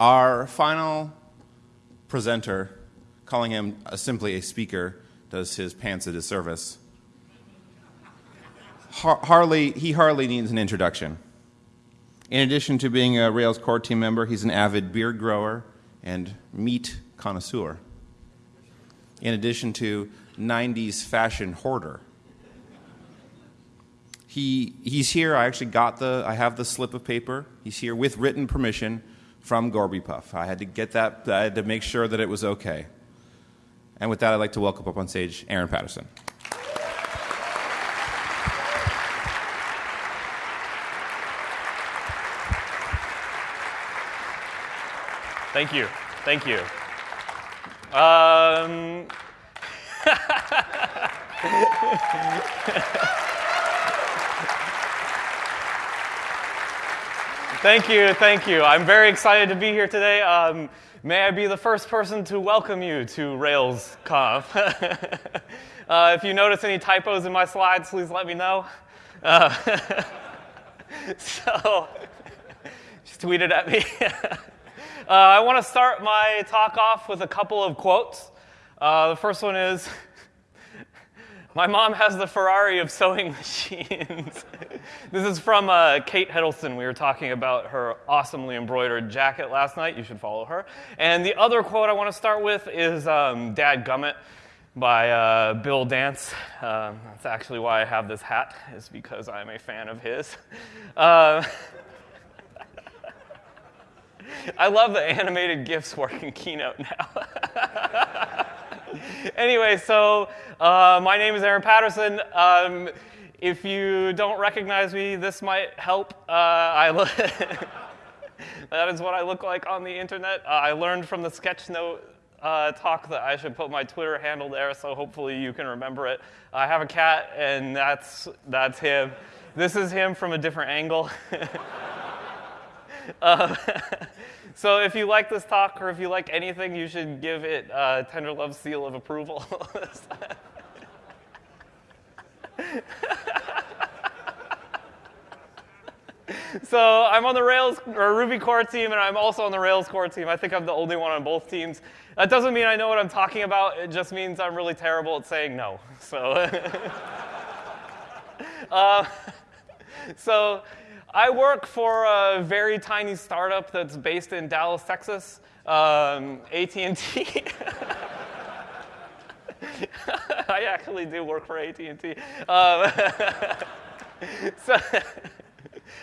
Our final presenter, calling him uh, simply a speaker, does his pants a disservice. Har- hardly, he hardly needs an introduction. In addition to being a Rails core team member, he's an avid beard grower and meat connoisseur. In addition to 90s fashion hoarder. He, he's here. I actually got the, I have the slip of paper. He's here with written permission from Gorby Puff. I had to get that, I had to make sure that it was okay. And with that, I'd like to welcome up on stage Aaron Patterson. Thank you. Thank you. Um, thank you. Thank you. I'm very excited to be here today. Um, may I be the first person to welcome you to RailsConf. Uh, if you notice any typos in my slides, please let me know. Uh, so, just tweeted at me. Uh, I want to start my talk off with a couple of quotes. Uh, the first one is My mom has the Ferrari of sewing machines. this is from uh, Kate Heddleston. We were talking about her awesomely embroidered jacket last night. You should follow her. And the other quote I want to start with is um, Dad Gummit by uh, Bill Dance. Uh, that's actually why I have this hat, is because I'm a fan of his. Uh, I love the animated GIFs work in Keynote now. anyway, so uh, my name is Aaron Patterson. Um, if you don't recognize me, this might help. Uh, I that is what I look like on the internet. Uh, I learned from the Sketchnote uh, talk that I should put my Twitter handle there, so hopefully you can remember it. I have a cat, and that's that's him. This is him from a different angle. Uh, so if you like this talk or if you like anything, you should give it a tender love seal of approval. so I'm on the Rails or Ruby core team, and I'm also on the Rails core team. I think I'm the only one on both teams. That doesn't mean I know what I'm talking about. It just means I'm really terrible at saying no. So, uh, so I work for a very tiny startup that's based in Dallas, Texas, um, AT&T. I actually do work for AT&T. Um, so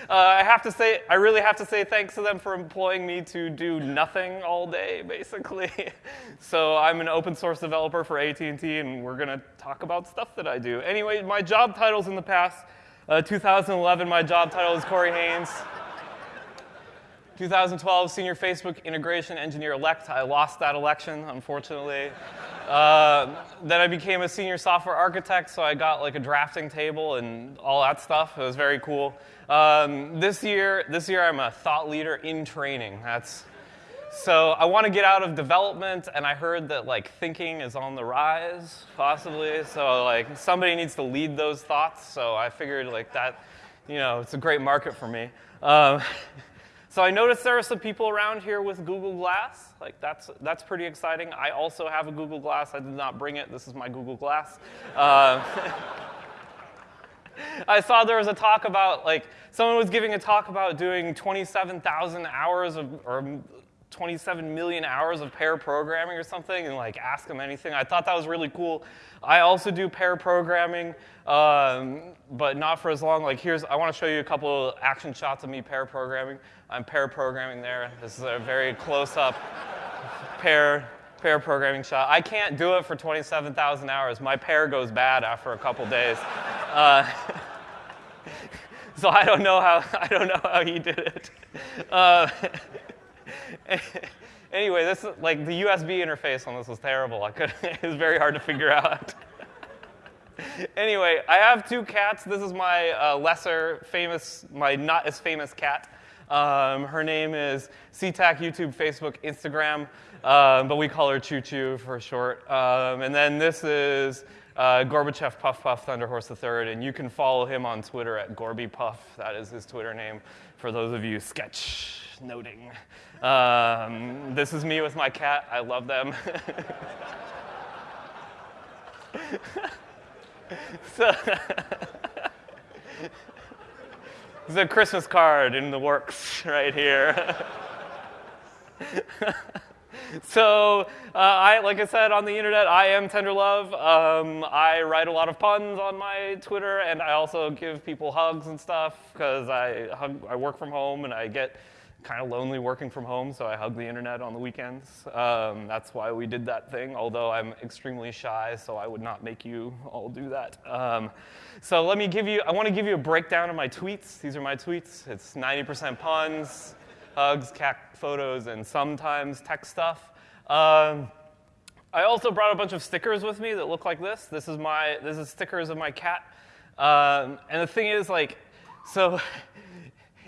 uh, I have to say, I really have to say thanks to them for employing me to do nothing all day, basically. so I'm an open source developer for AT&T, and we're going to talk about stuff that I do. Anyway, my job titles in the past uh, 2011, my job title is Corey Haines. 2012, Senior Facebook Integration Engineer elect. I lost that election, unfortunately. Uh, then I became a senior software architect, so I got like a drafting table and all that stuff. It was very cool. Um, this year, this year I'm a thought leader in training. That's so I want to get out of development, and I heard that like thinking is on the rise, possibly. So like somebody needs to lead those thoughts. So I figured like that, you know, it's a great market for me. Um, so I noticed there are some people around here with Google Glass. Like that's that's pretty exciting. I also have a Google Glass. I did not bring it. This is my Google Glass. Uh, I saw there was a talk about like someone was giving a talk about doing 27,000 hours of or 27 million hours of pair programming or something and like ask them anything. I thought that was really cool. I also do pair programming, um, but not for as long. Like here's, I want to show you a couple action shots of me pair programming. I'm pair programming there. This is a very close up pair pair programming shot. I can't do it for 27,000 hours. My pair goes bad after a couple days. Uh, so I don't know how I don't know how he did it. Uh, anyway, this like the USB interface on this was terrible. I could it was very hard to figure out. anyway, I have two cats. This is my uh, lesser famous, my not as famous cat. Um, her name is SeaTac, YouTube, Facebook, Instagram, um, but we call her Choo Choo for short. Um, and then this is uh, Gorbachev Puff Puff Thunderhorse III, and you can follow him on Twitter at Gorby Puff. That is his Twitter name for those of you sketch noting. Um, this is me with my cat. I love them. so, there's a Christmas card in the works right here. so, uh, I, like I said on the internet, I am Tenderlove. Um, I write a lot of puns on my Twitter, and I also give people hugs and stuff because I hug, I work from home and I get kind of lonely working from home, so I hug the internet on the weekends. Um, that's why we did that thing, although I'm extremely shy, so I would not make you all do that. Um, so let me give you, I want to give you a breakdown of my tweets. These are my tweets. It's 90% puns, hugs, cat photos, and sometimes tech stuff. Um, I also brought a bunch of stickers with me that look like this. This is my, this is stickers of my cat. Um, and the thing is, like, so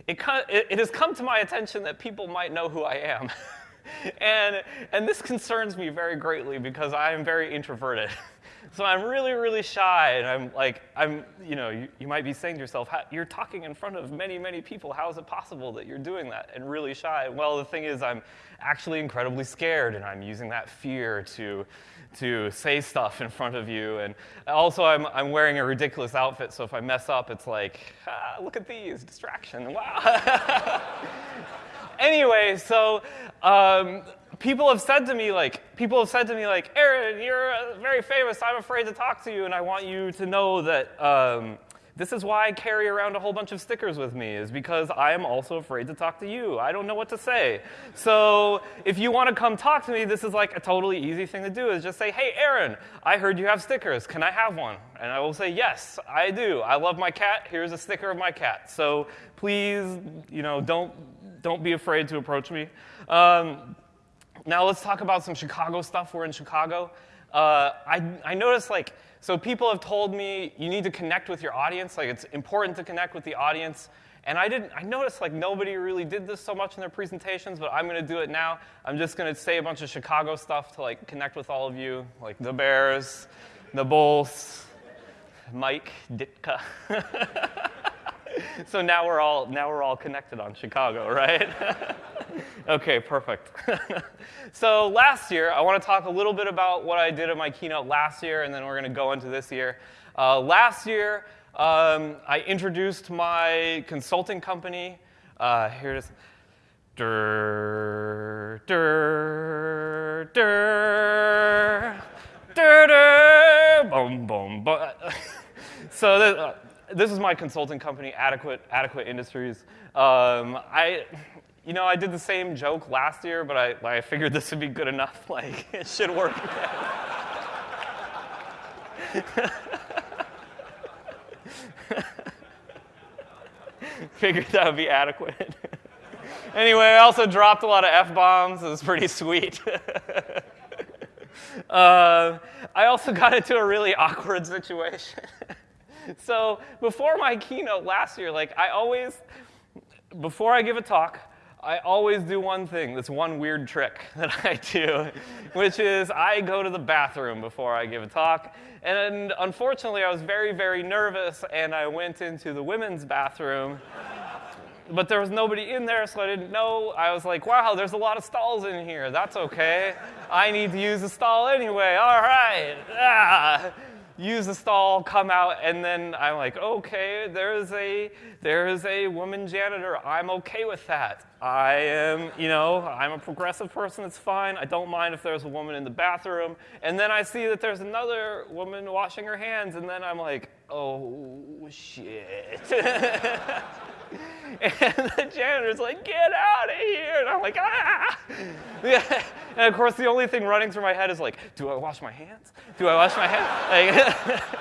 it, it, has come to my attention that people might know who I am. and, and this concerns me very greatly because I am very introverted. so I'm really, really shy. And I'm like, I'm, you know, you, you might be saying to yourself, you're talking in front of many, many people. How is it possible that you're doing that and really shy? Well, the thing is, I'm actually incredibly scared and I'm using that fear to to say stuff in front of you. And also, I'm, I'm wearing a ridiculous outfit, so if I mess up, it's like, ah, look at these, distraction, wow. anyway, so um, people have said to me, like, people have said to me, like, Aaron, you're uh, very famous, I'm afraid to talk to you, and I want you to know that. Um, this is why I carry around a whole bunch of stickers with me, is because I am also afraid to talk to you. I don't know what to say. So if you want to come talk to me, this is like a totally easy thing to do, is just say, hey, Aaron, I heard you have stickers. Can I have one? And I will say, yes, I do. I love my cat. Here's a sticker of my cat. So please, you know, don't, don't be afraid to approach me. Um, now let's talk about some Chicago stuff. We're in Chicago. Uh, I, I noticed like so people have told me you need to connect with your audience, like it's important to connect with the audience. And I didn't I noticed like nobody really did this so much in their presentations, but I'm going to do it now. I'm just going to say a bunch of Chicago stuff to like connect with all of you, like the Bears, the Bulls, Mike Ditka. so now we're all now we're all connected on Chicago, right? okay, perfect. so last year, I want to talk a little bit about what I did at my keynote last year, and then we're going to go into this year. Uh, last year, um, I introduced my consulting company. Uh, here it is. Dur, dur, dur, dur, dur, boom, boom, boom. so this, uh, this is my consulting company, Adequate Adequate Industries. Um, I you know, I did the same joke last year, but I, I figured this would be good enough. Like, it should work Figured that would be adequate. anyway, I also dropped a lot of F bombs. It was pretty sweet. uh, I also got into a really awkward situation. so, before my keynote last year, like, I always, before I give a talk, I always do one thing, this one weird trick that I do, which is I go to the bathroom before I give a talk. And unfortunately, I was very, very nervous, and I went into the women's bathroom. But there was nobody in there, so I didn't know. I was like, wow, there's a lot of stalls in here. That's okay. I need to use a stall anyway. All right. Ah use the stall, come out, and then I'm like, okay, there's a there's a woman janitor. I'm okay with that. I am, you know, I'm a progressive person. It's fine. I don't mind if there's a woman in the bathroom. And then I see that there's another woman washing her hands, and then I'm like, oh shit. and the janitor's like, get out of here. And I'm like, ah. And of course, the only thing running through my head is like, do I wash my hands? Do I wash my hands? Like,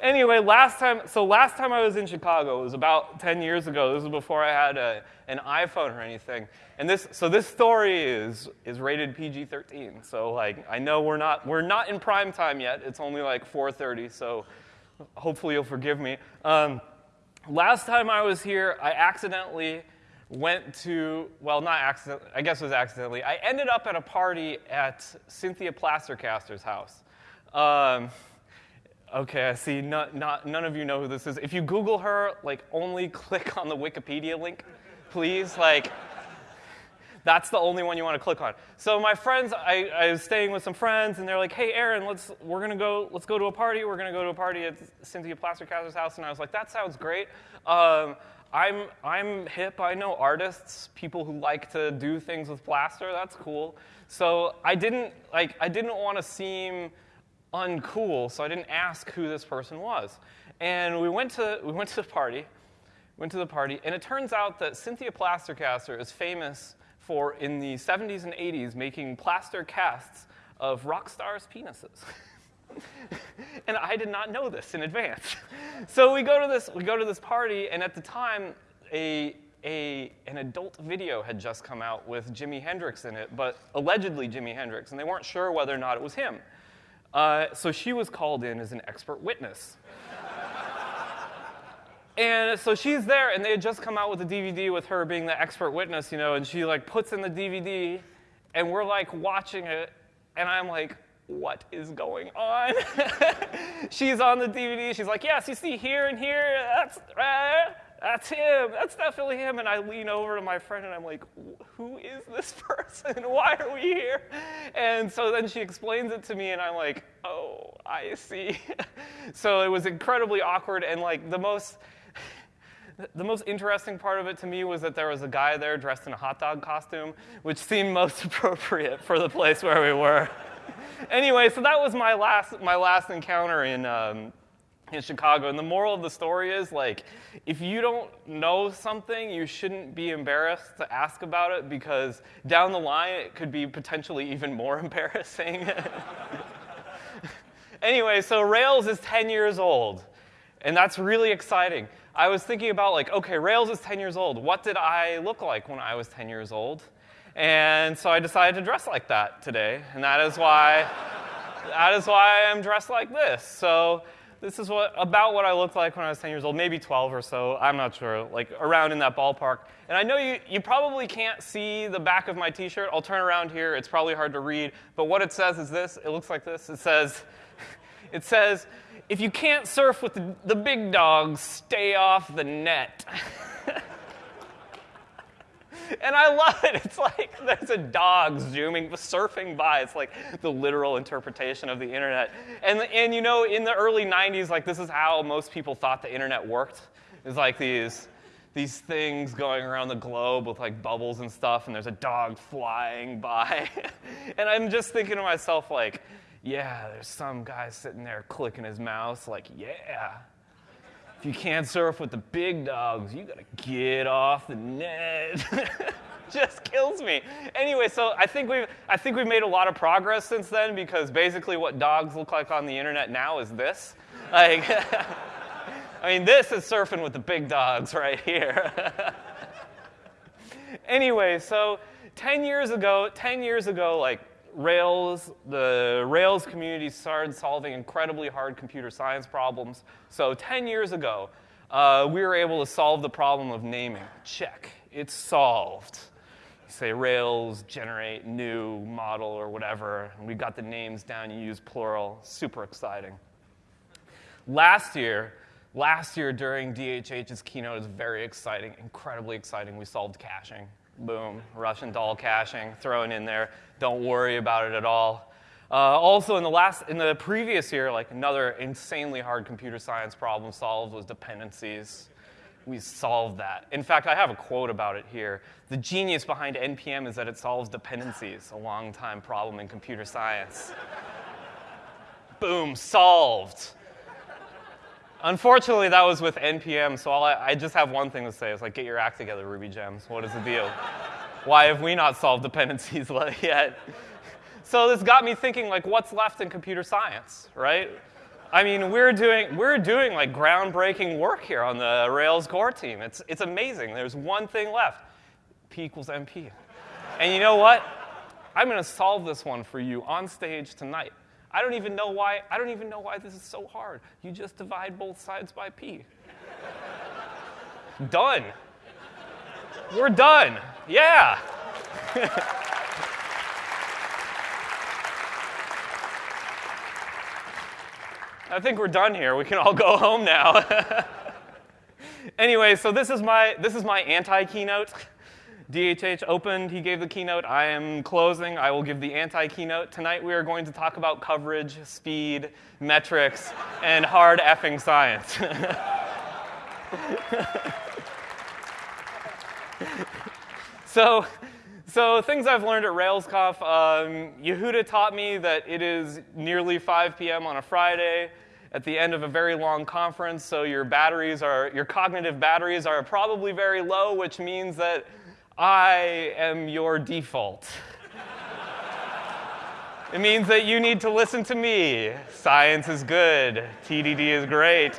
anyway, last time, so last time I was in Chicago, it was about 10 years ago. This was before I had a, an iPhone or anything. And this, so this story is, is rated PG-13. So like, I know we're not, we're not in prime time yet. It's only like 4.30, so hopefully you'll forgive me. Um, last time I was here, I accidentally went to, well, not accidentally, I guess it was accidentally. I ended up at a party at Cynthia Plastercaster's house. Um, Okay, I see. Not, not, none of you know who this is. If you Google her, like, only click on the Wikipedia link, please. Like, that's the only one you want to click on. So my friends, I, I was staying with some friends, and they're like, "Hey, Aaron, let's we're gonna go let's go to a party. We're gonna go to a party at Cynthia Plastercaster's house." And I was like, "That sounds great." Um, I'm I'm hip. I know artists, people who like to do things with plaster. That's cool. So I didn't like I didn't want to seem uncool, so I didn't ask who this person was. And we went to we went to the party, went to the party, and it turns out that Cynthia Plastercaster is famous for in the 70s and 80s making plaster casts of rock stars' penises. and I did not know this in advance. so we go to this we go to this party, and at the time, a a, an adult video had just come out with Jimi Hendrix in it, but allegedly Jimi Hendrix, and they weren't sure whether or not it was him. Uh, so she was called in as an expert witness. and so she's there, and they had just come out with a DVD with her being the expert witness, you know, and she like puts in the DVD, and we're like watching it, and I'm like, what is going on? she's on the DVD. She's like, yes, you see here and here. That's uh, that's him. That's definitely him. And I lean over to my friend and I'm like, who is this person? Why are we here? And so then she explains it to me and I'm like, oh, I see. so it was incredibly awkward and like the most. The most interesting part of it to me was that there was a guy there dressed in a hot dog costume, which seemed most appropriate for the place where we were. anyway, so that was my last, my last encounter in, um, in Chicago. And the moral of the story is like, if you don't know something, you shouldn't be embarrassed to ask about it because down the line it could be potentially even more embarrassing. anyway, so Rails is 10 years old, and that's really exciting. I was thinking about like, okay, Rails is 10 years old. What did I look like when I was 10 years old? And so I decided to dress like that today, and that is why that is why I'm dressed like this. So this is what, about what I looked like when I was 10 years old, maybe 12 or so. I'm not sure, like around in that ballpark. And I know you, you probably can't see the back of my t shirt. I'll turn around here. It's probably hard to read. But what it says is this it looks like this. It says, it says, if you can't surf with the, the big dogs, stay off the net. and I love it. It's like there's a dog zooming, surfing by. It's like the literal interpretation of the internet. And, and you know, in the early 90s, like this is how most people thought the internet worked. It's like these, these things going around the globe with like bubbles and stuff, and there's a dog flying by. and I'm just thinking to myself, like, yeah, there's some guy sitting there clicking his mouse, like, yeah, if you can't surf with the big dogs, you gotta get off the net. Just kills me. Anyway, so I think we've I think we've made a lot of progress since then because basically what dogs look like on the internet now is this. Like I mean, this is surfing with the big dogs right here. anyway, so 10 years ago, 10 years ago, like Rails, the Rails community started solving incredibly hard computer science problems. So 10 years ago, uh, we were able to solve the problem of naming. Check, it's solved. Say Rails, generate new model or whatever, and we got the names down. You use plural. Super exciting. Last year, last year during DHH's keynote, was very exciting, incredibly exciting. We solved caching. Boom, Russian doll caching thrown in there. Don't worry about it at all. Uh, also, in the last, in the previous year, like another insanely hard computer science problem solved was dependencies. We solved that. In fact, I have a quote about it here. The genius behind NPM is that it solves dependencies, a long time problem in computer science. Boom, solved. Unfortunately, that was with NPM, so I, I just have one thing to say. It's like, get your act together, Ruby Gems. What is the deal? Why have we not solved dependencies yet? So this got me thinking, like, what's left in computer science, right? I mean, we're doing, we're doing like groundbreaking work here on the Rails core team. It's, it's amazing. There's one thing left. P equals NP. And you know what? I'm going to solve this one for you on stage tonight. I don't even know why, I don't even know why this is so hard. You just divide both sides by P. done. We're done. Yeah. I think we're done here. We can all go home now. anyway, so this is my this is my anti-keynote. DHH opened, he gave the keynote. I am closing. I will give the anti keynote. Tonight we are going to talk about coverage, speed, metrics, and hard effing science. so, so things I've learned at RailsConf. Um, Yehuda taught me that it is nearly 5 p.m. on a Friday at the end of a very long conference, so your batteries are, your cognitive batteries are probably very low, which means that I am your default. it means that you need to listen to me. Science is good, TDD is great.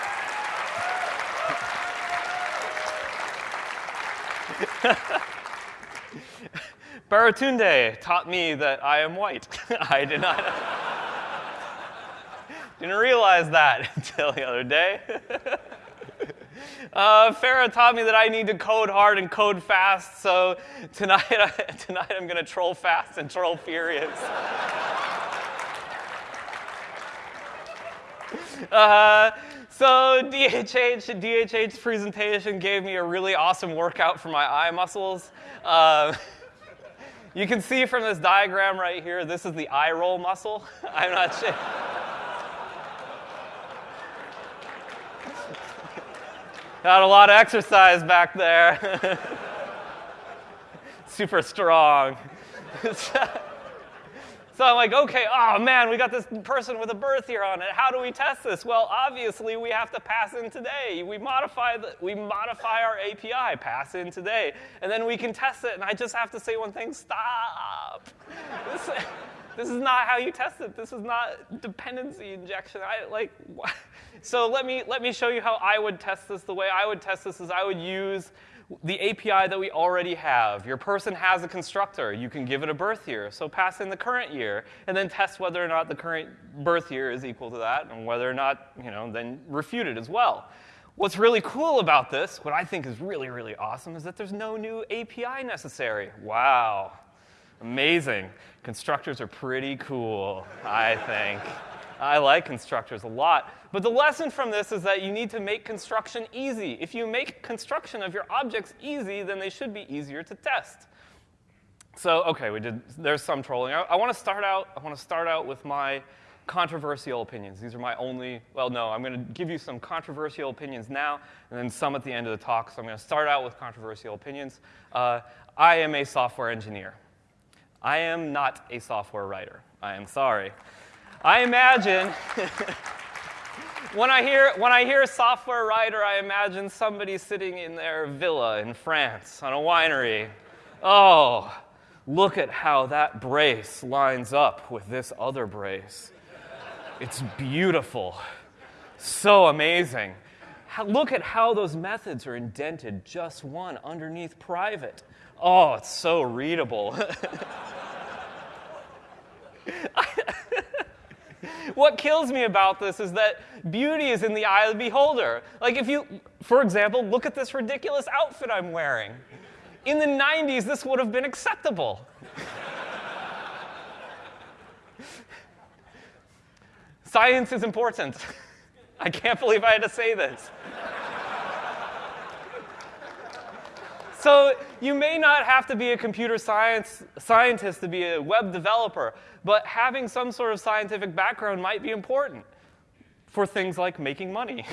Baratunde taught me that I am white. I did not didn't realize that until the other day. Uh, Farrah taught me that I need to code hard and code fast, so tonight, tonight I'm going to troll fast and troll furious. Uh, so DHH, DHH's presentation gave me a really awesome workout for my eye muscles. Uh, you can see from this diagram right here, this is the eye roll muscle. I'm not sure. Got a lot of exercise back there. Super strong. So I'm like, okay, oh man, we got this person with a birth year on it. How do we test this? Well, obviously we have to pass in today. We modify the, we modify our API, pass in today, and then we can test it. And I just have to say one thing: stop. this, this is not how you test it. This is not dependency injection. I like. What? So let me let me show you how I would test this. The way I would test this is I would use the API that we already have. Your person has a constructor. You can give it a birth year. So pass in the current year and then test whether or not the current birth year is equal to that and whether or not, you know, then refute it as well. What's really cool about this, what I think is really, really awesome, is that there's no new API necessary. Wow. Amazing. Constructors are pretty cool, I think. I like constructors a lot. But the lesson from this is that you need to make construction easy. If you make construction of your objects easy, then they should be easier to test. So, okay, we did, there's some trolling. I, I want to start out, I want to start out with my controversial opinions. These are my only, well, no, I'm going to give you some controversial opinions now, and then some at the end of the talk. So I'm going to start out with controversial opinions. Uh, I am a software engineer. I am not a software writer. I am sorry. I imagine when I hear when I hear a software writer, I imagine somebody sitting in their villa in France on a winery. Oh, look at how that brace lines up with this other brace. It's beautiful. So amazing. look at how those methods are indented just one underneath private. Oh, it's so readable. what kills me about this is that beauty is in the eye of the beholder. Like, if you, for example, look at this ridiculous outfit I'm wearing. In the 90s, this would have been acceptable. Science is important. I can't believe I had to say this. So you may not have to be a computer science scientist to be a web developer, but having some sort of scientific background might be important for things like making money.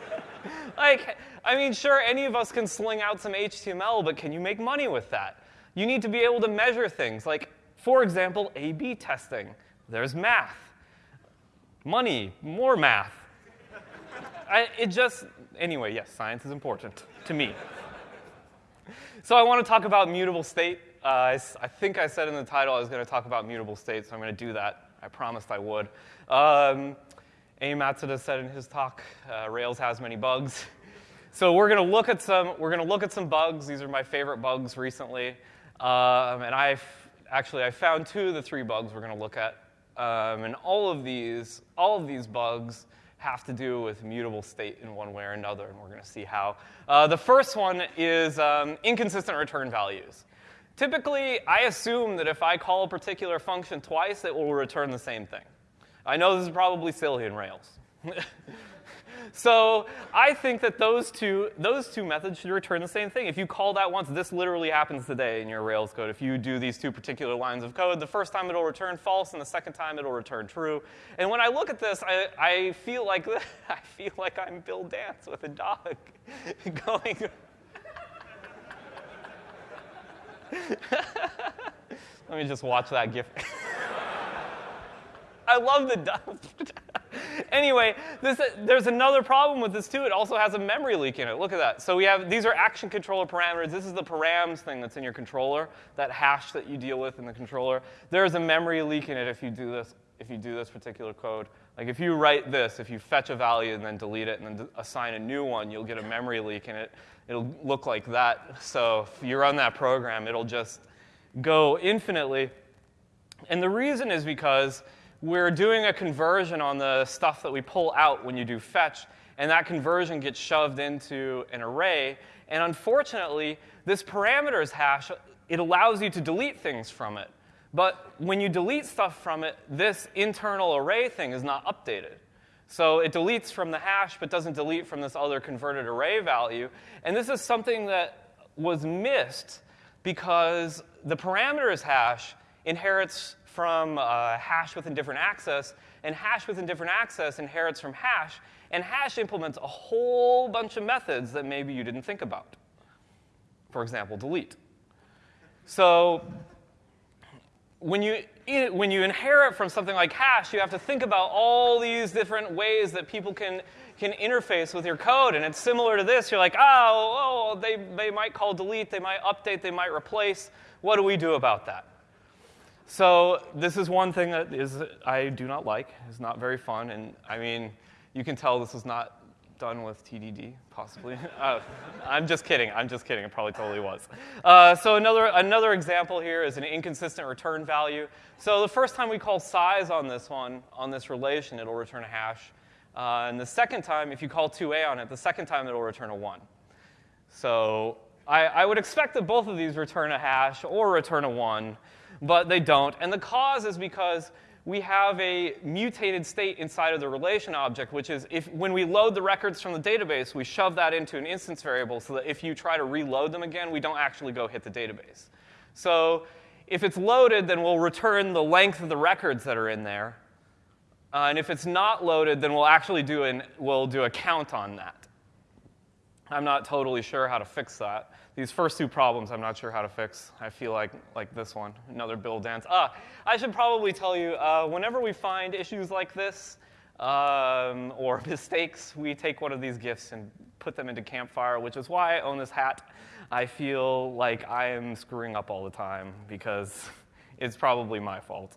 like, I mean, sure, any of us can sling out some HTML, but can you make money with that? You need to be able to measure things, like, for example, A B testing. There's math, money, more math. I, it just, anyway, yes, science is important to me. So I want to talk about mutable state. Uh, I, I, think I said in the title I was going to talk about mutable state, so I'm going to do that. I promised I would. Um, Amy Matsuda said in his talk, uh, Rails has many bugs. So we're going to look at some. We're going to look at some bugs. These are my favorite bugs recently, um, and I've actually I found two of the three bugs we're going to look at. Um, and all of these, all of these bugs have to do with mutable state in one way or another, and we're going to see how. Uh, the first one is um, inconsistent return values. Typically, I assume that if I call a particular function twice, it will return the same thing. I know this is probably silly in Rails. so I think that those two, those two methods should return the same thing. If you call that once, this literally happens today in your Rails code. If you do these two particular lines of code, the first time it'll return false, and the second time it'll return true. And when I look at this, I, I feel like I feel like I'm Bill Dance with a dog going. Let me just watch that GIF. I love the dog. anyway, this, there's another problem with this too. It also has a memory leak in it. Look at that. So we have these are action controller parameters. This is the params thing that's in your controller, that hash that you deal with in the controller. There's a memory leak in it if you do this. If you do this particular code, like if you write this, if you fetch a value and then delete it and then assign a new one, you'll get a memory leak in it. It'll look like that. So if you run that program, it'll just go infinitely. And the reason is because we're doing a conversion on the stuff that we pull out when you do fetch, and that conversion gets shoved into an array. And unfortunately, this parameters hash, it allows you to delete things from it. But when you delete stuff from it, this internal array thing is not updated. So it deletes from the hash, but doesn't delete from this other converted array value. And this is something that was missed because the parameters hash inherits from uh, hash with indifferent access, and hash with indifferent access inherits from hash, and hash implements a whole bunch of methods that maybe you didn't think about. For example, delete. So when you, when you inherit from something like hash, you have to think about all these different ways that people can, can interface with your code. And it's similar to this. You're like, oh, oh they, they might call delete, they might update, they might replace. What do we do about that? So this is one thing that is I do not like. It's not very fun, and I mean, you can tell this is not done with TDD, possibly. uh, I'm just kidding. I'm just kidding. It probably totally was. Uh, so another another example here is an inconsistent return value. So the first time we call size on this one on this relation, it'll return a hash, uh, and the second time, if you call to_a on it, the second time it'll return a one. So I, I would expect that both of these return a hash or return a one but they don't. And the cause is because we have a mutated state inside of the relation object, which is if when we load the records from the database, we shove that into an instance variable so that if you try to reload them again, we don't actually go hit the database. So if it's loaded, then we'll return the length of the records that are in there. Uh, and if it's not loaded, then we'll actually do, an, we'll do a count on that. I'm not totally sure how to fix that. These first two problems, I'm not sure how to fix. I feel like, like this one, another Bill dance. Ah, I should probably tell you, uh, whenever we find issues like this um, or mistakes, we take one of these gifts and put them into Campfire, which is why I own this hat. I feel like I am screwing up all the time because it's probably my fault.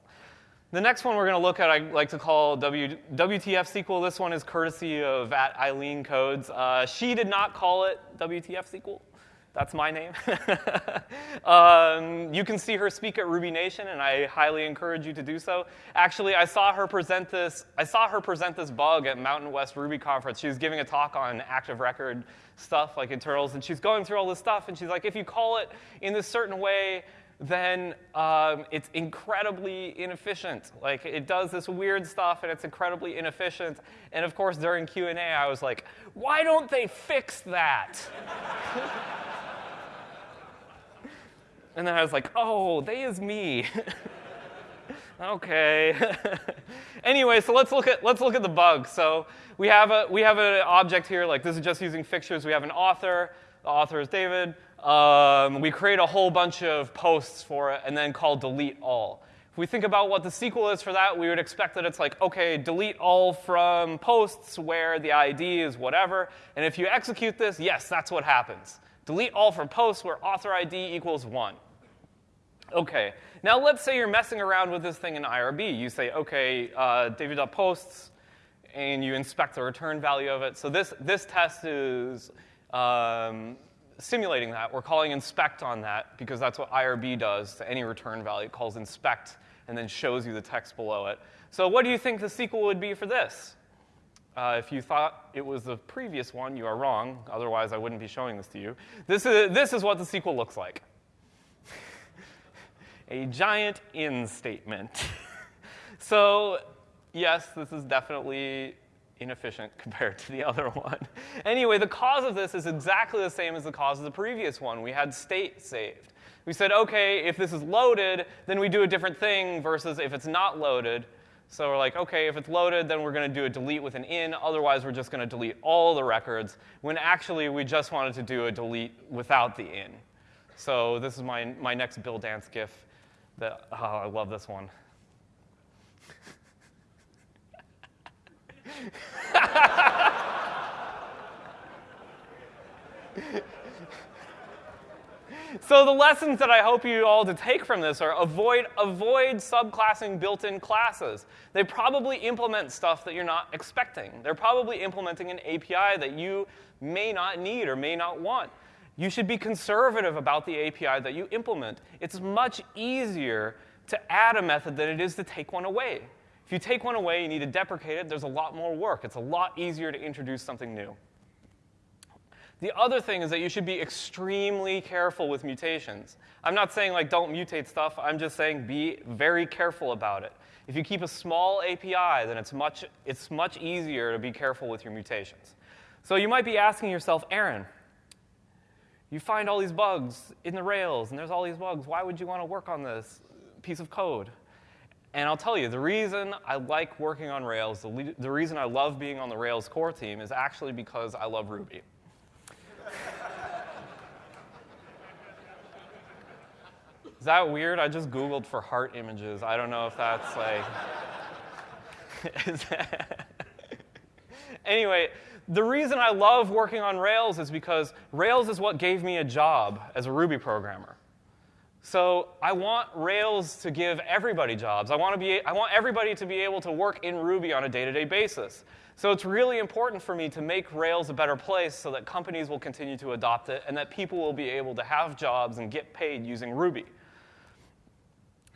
The next one we're going to look at, I like to call w, WTF SQL. This one is courtesy of at Eileen Codes. Uh, she did not call it WTF SQL. That's my name. um, you can see her speak at Ruby Nation, and I highly encourage you to do so. Actually, I saw her present this. I saw her present this bug at Mountain West Ruby conference. She was giving a talk on active record stuff like internals, and she's going through all this stuff, and she's like, if you call it in this certain way, then um, it's incredibly inefficient. Like it does this weird stuff, and it's incredibly inefficient. And of course, during Q and A, I was like, why don't they fix that? And then I was like, oh, they is me. okay. anyway, so let's look at let's look at the bug. So we have a we have an object here. Like this is just using fixtures. We have an author. The author is David. Um, we create a whole bunch of posts for it, and then call delete all. If we think about what the SQL is for that, we would expect that it's like, okay, delete all from posts where the ID is whatever. And if you execute this, yes, that's what happens. Delete all from posts where author ID equals 1. Okay, now let's say you're messing around with this thing in IRB. You say, okay, uh, David.posts, and you inspect the return value of it. So this, this test is um, simulating that. We're calling inspect on that because that's what IRB does to any return value. It calls inspect and then shows you the text below it. So what do you think the SQL would be for this? Uh, if you thought it was the previous one, you are wrong. Otherwise, I wouldn't be showing this to you. This is, this is what the SQL looks like. a giant in statement. so, yes, this is definitely inefficient compared to the other one. Anyway, the cause of this is exactly the same as the cause of the previous one. We had state saved. We said, okay, if this is loaded, then we do a different thing versus if it's not loaded. So we're like, okay, if it's loaded, then we're going to do a delete with an in. Otherwise, we're just going to delete all the records, when actually we just wanted to do a delete without the in. So this is my, my next Bill Dance GIF. That, oh, I love this one. So the lessons that I hope you all to take from this are avoid avoid subclassing built-in classes. They probably implement stuff that you're not expecting. They're probably implementing an API that you may not need or may not want. You should be conservative about the API that you implement. It's much easier to add a method than it is to take one away. If you take one away, you need to deprecate it, there's a lot more work. It's a lot easier to introduce something new. The other thing is that you should be extremely careful with mutations. I'm not saying like don't mutate stuff, I'm just saying be very careful about it. If you keep a small API, then it's much, it's much easier to be careful with your mutations. So you might be asking yourself, Aaron, you find all these bugs in the Rails, and there's all these bugs. Why would you want to work on this piece of code? And I'll tell you, the reason I like working on Rails, the, the reason I love being on the Rails core team is actually because I love Ruby. Is that weird? I just Googled for heart images. I don't know if that's like. anyway, the reason I love working on Rails is because Rails is what gave me a job as a Ruby programmer. So I want Rails to give everybody jobs. I want, to be, I want everybody to be able to work in Ruby on a day to day basis. So it's really important for me to make Rails a better place so that companies will continue to adopt it and that people will be able to have jobs and get paid using Ruby.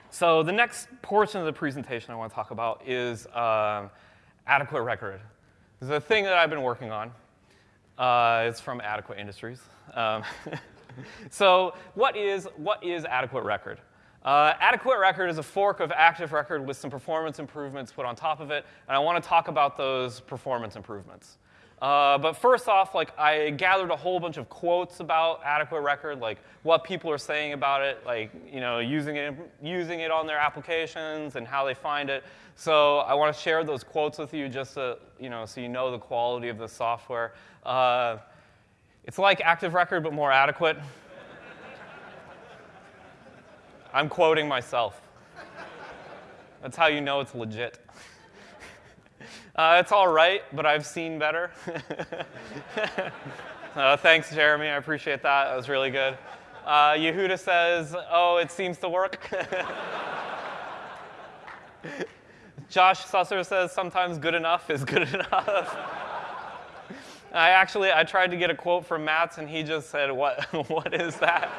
So the next portion of the presentation I want to talk about is uh, adequate record. This is a thing that I've been working on. Uh, it's from Adequate Industries. Um, so what is, what is adequate record? Uh, adequate record is a fork of active record with some performance improvements put on top of it, and I want to talk about those performance improvements. Uh, but first off, like I gathered a whole bunch of quotes about adequate record, like what people are saying about it, like you know using it using it on their applications and how they find it. So I want to share those quotes with you, just so you know, so you know the quality of the software. Uh, it's like Active Record, but more adequate. I'm quoting myself. That's how you know it's legit. Uh, it's all right, but I've seen better. uh, thanks, Jeremy. I appreciate that. That was really good. Uh, Yehuda says, Oh, it seems to work. Josh Susser says, Sometimes good enough is good enough. I actually I tried to get a quote from Matz and he just said, "What what is that?"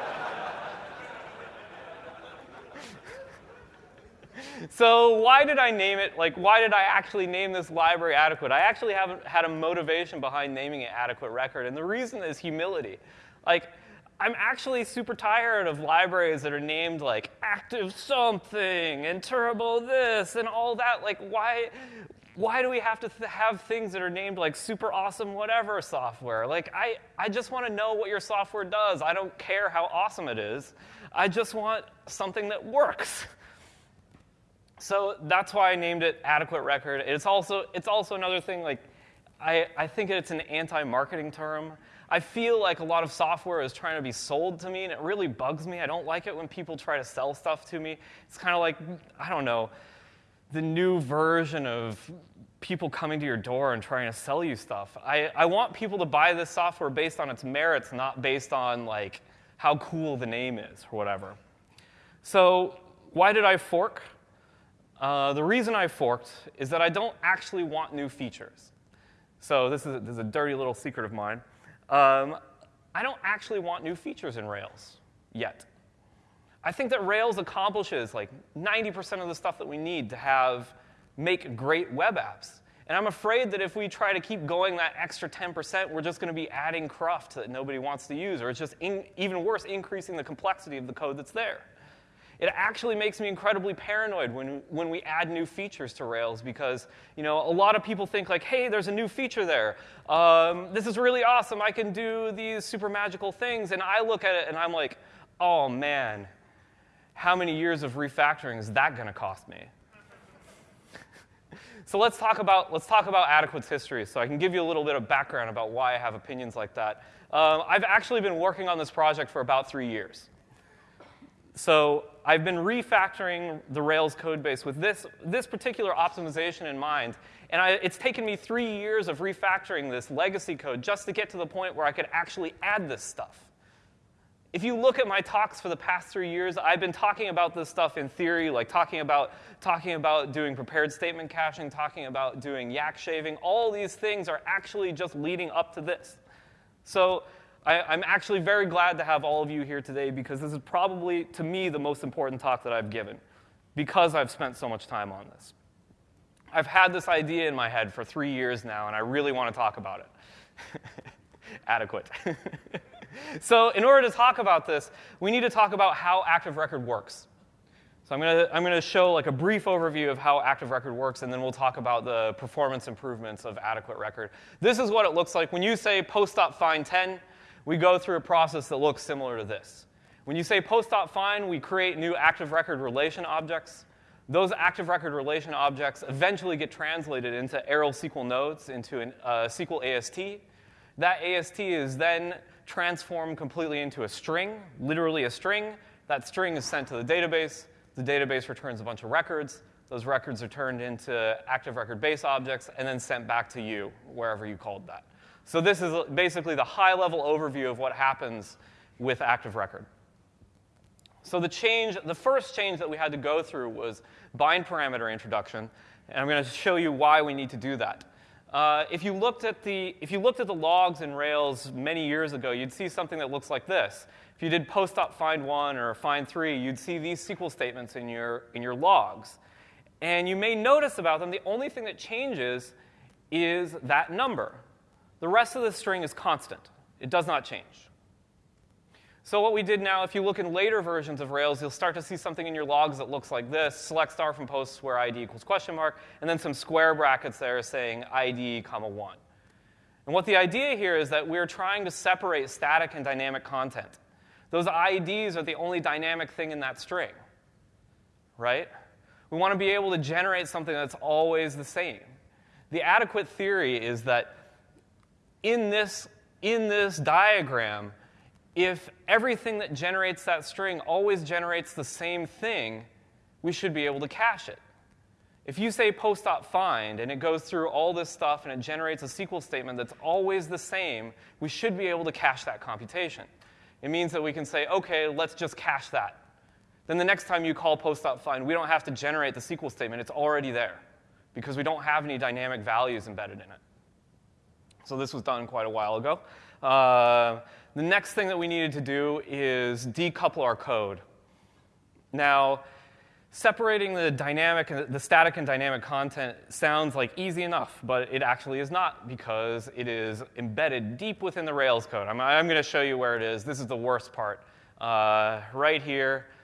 so why did I name it? Like why did I actually name this library adequate? I actually haven't had a motivation behind naming it adequate record and the reason is humility. Like I'm actually super tired of libraries that are named like active something and turbo this and all that. Like why why do we have to th- have things that are named like super awesome whatever software? Like, I, I just want to know what your software does. I don't care how awesome it is. I just want something that works. So that's why I named it Adequate Record. It's also, it's also another thing, like, I, I think it's an anti marketing term. I feel like a lot of software is trying to be sold to me, and it really bugs me. I don't like it when people try to sell stuff to me. It's kind of like, I don't know the new version of people coming to your door and trying to sell you stuff. I, I want people to buy this software based on its merits, not based on like how cool the name is or whatever. So why did I fork? Uh, the reason I forked is that I don't actually want new features. So this is a, this is a dirty little secret of mine. Um, I don't actually want new features in Rails yet. I think that Rails accomplishes like 90% of the stuff that we need to have make great web apps. And I'm afraid that if we try to keep going that extra 10%, we're just going to be adding cruft that nobody wants to use, or it's just in, even worse, increasing the complexity of the code that's there. it actually makes me incredibly paranoid when, when we add new features to Rails because you know, a lot of people think like, hey, there's a new feature there. Um, this is really awesome. I can do these super magical things. And I look at it and I'm like, oh man, how many years of refactoring is that going to cost me? so let's talk, about, let's talk about Adequate's history so I can give you a little bit of background about why I have opinions like that. Um, I've actually been working on this project for about three years. So I've been refactoring the Rails code base with this, this particular optimization in mind. And I, it's taken me three years of refactoring this legacy code just to get to the point where I could actually add this stuff. If you look at my talks for the past three years, I've been talking about this stuff in theory, like talking about, talking about doing prepared statement caching, talking about doing yak shaving. All these things are actually just leading up to this. So I, am actually very glad to have all of you here today because this is probably, to me, the most important talk that I've given because I've spent so much time on this. I've had this idea in my head for three years now, and I really want to talk about it. Adequate. so, in order to talk about this, we need to talk about how Active Record works. So, I'm going to I'm to show like a brief overview of how Active Record works, and then we'll talk about the performance improvements of Adequate Record. This is what it looks like when you say post.find 10. We go through a process that looks similar to this. When you say post.find, we create new active record relation objects. Those active record relation objects eventually get translated into Arel SQL nodes into a uh, SQL AST. That AST is then transformed completely into a string, literally a string. That string is sent to the database. The database returns a bunch of records. Those records are turned into active record base objects and then sent back to you, wherever you called that. So this is basically the high-level overview of what happens with active record. So the change, the first change that we had to go through was bind parameter introduction, and I'm going to show you why we need to do that. Uh, if, you looked at the, if you looked at the logs in Rails many years ago, you'd see something that looks like this. If you did post.find1 or find3, you'd see these SQL statements in your, in your logs. And you may notice about them, the only thing that changes is that number. The rest of the string is constant. It does not change. So what we did now, if you look in later versions of Rails, you'll start to see something in your logs that looks like this, select star from posts where ID equals question mark, and then some square brackets there saying ID comma 1. And what the idea here is that we're trying to separate static and dynamic content. Those IDs are the only dynamic thing in that string, right? We want to be able to generate something that's always the same. The adequate theory is that in this, in this diagram, if everything that generates that string always generates the same thing, we should be able to cache it. If you say post.find and it goes through all this stuff and it generates a SQL statement that's always the same, we should be able to cache that computation. It means that we can say, okay, let's just cache that. Then the next time you call post.find, we don't have to generate the SQL statement, it's already there because we don't have any dynamic values embedded in it. So this was done quite a while ago. Uh, the next thing that we needed to do is decouple our code. Now, separating the dynamic the static and dynamic content sounds like easy enough, but it actually is not because it is embedded deep within the Rails code. I'm, I'm going to show you where it is. This is the worst part. Uh, right here.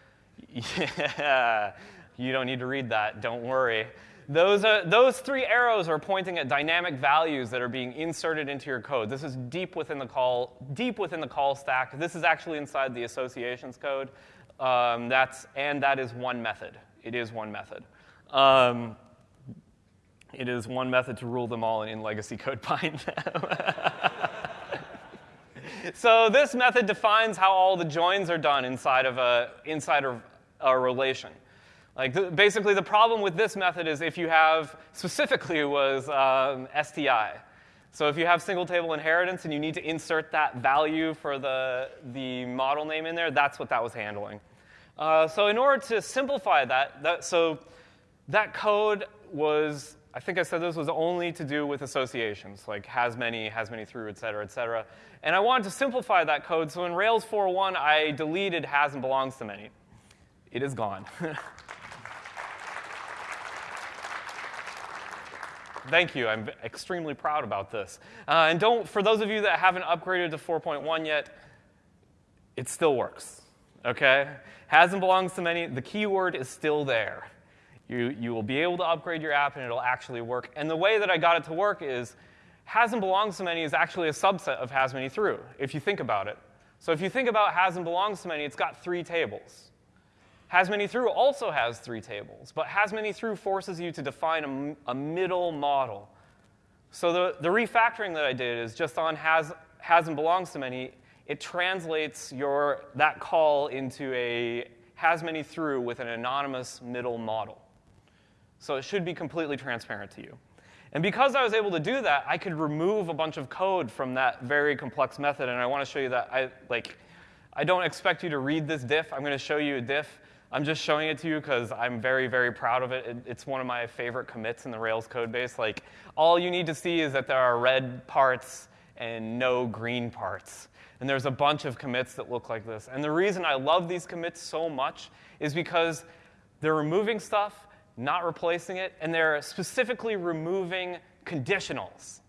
Yeah, you don't need to read that. Don't worry. Those, are, those three arrows are pointing at dynamic values that are being inserted into your code. This is deep within the call, deep within the call stack. This is actually inside the associations code. Um, that's, and that is one method. It is one method. Um, it is one method to rule them all in legacy code bind them. so this method defines how all the joins are done inside of a, inside of a relation. Like basically, the problem with this method is if you have specifically was um, STI. So if you have single table inheritance and you need to insert that value for the, the model name in there, that's what that was handling. Uh, so in order to simplify that, that, so that code was, I think I said this was only to do with associations, like has many, has many through, et cetera, et cetera. And I wanted to simplify that code, so in Rails 4.1, I deleted has and belongs to many. It is gone. Thank you. I'm extremely proud about this. Uh, and don't, for those of you that haven't upgraded to 4.1 yet, it still works. Okay? Has and belongs to many, the keyword is still there. You, you will be able to upgrade your app and it'll actually work. And the way that I got it to work is has and belongs to many is actually a subset of has many through, if you think about it. So if you think about has and belongs to many, it's got three tables. Has many through also has three tables, but has many through forces you to define a, a middle model. So the, the refactoring that I did is just on has, has and belongs to many, it translates your, that call into a has many through with an anonymous middle model. So it should be completely transparent to you. And because I was able to do that, I could remove a bunch of code from that very complex method. And I want to show you that I like I don't expect you to read this diff. I'm going to show you a diff. I'm just showing it to you because I'm very, very proud of it. it. It's one of my favorite commits in the Rails code base. Like, all you need to see is that there are red parts and no green parts. And there's a bunch of commits that look like this. And the reason I love these commits so much is because they're removing stuff not replacing it, and they're specifically removing conditionals.